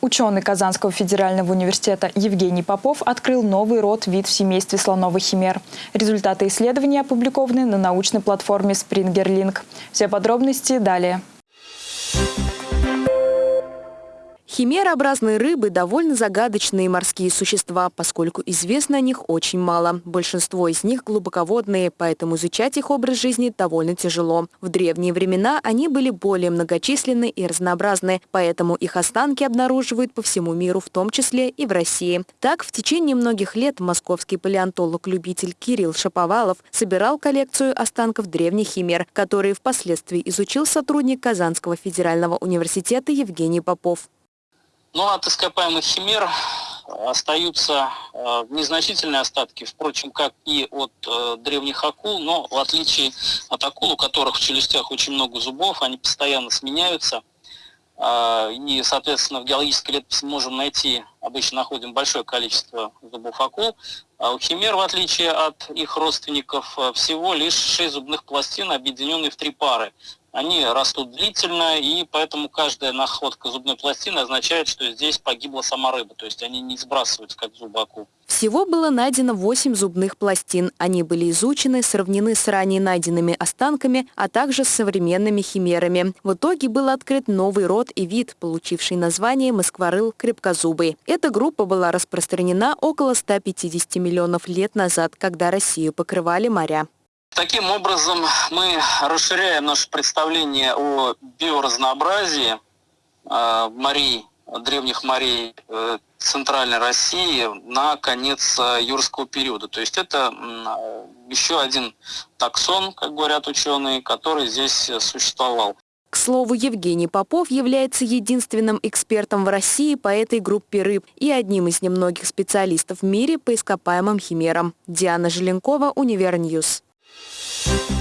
Ученый Казанского федерального университета Евгений Попов открыл новый род вид в семействе слоновых химер. Результаты исследования опубликованы на научной платформе SpringerLink. Все подробности далее. Химерообразные рыбы – довольно загадочные морские существа, поскольку известно о них очень мало. Большинство из них глубоководные, поэтому изучать их образ жизни довольно тяжело. В древние времена они были более многочисленны и разнообразны, поэтому их останки обнаруживают по всему миру, в том числе и в России. Так, в течение многих лет московский палеонтолог-любитель Кирилл Шаповалов собирал коллекцию останков древних химер, которые впоследствии изучил сотрудник Казанского федерального университета Евгений Попов. Но ну, от ископаемых химер остаются э, незначительные остатки, впрочем, как и от э, древних акул, но в отличие от акул, у которых в челюстях очень много зубов, они постоянно сменяются, э, и, соответственно, в геологической летописи можем найти, обычно находим большое количество зубов акул, а у химер, в отличие от их родственников, э, всего лишь 6 зубных пластин, объединенные в три пары они растут длительно, и поэтому каждая находка зубной пластины означает, что здесь погибла сама рыба, то есть они не сбрасываются, как зубы акул. Всего было найдено 8 зубных пластин. Они были изучены, сравнены с ранее найденными останками, а также с современными химерами. В итоге был открыт новый род и вид, получивший название москворыл крепкозубый. Эта группа была распространена около 150 миллионов лет назад, когда Россию покрывали моря. Таким образом, мы расширяем наше представление о биоразнообразии э, морей, древних морей э, Центральной России на конец э, юрского периода. То есть это еще один таксон, как говорят ученые, который здесь существовал. К слову, Евгений Попов является единственным экспертом в России по этой группе рыб и одним из немногих специалистов в мире по ископаемым химерам. Диана Желенкова, Univer News. Peace.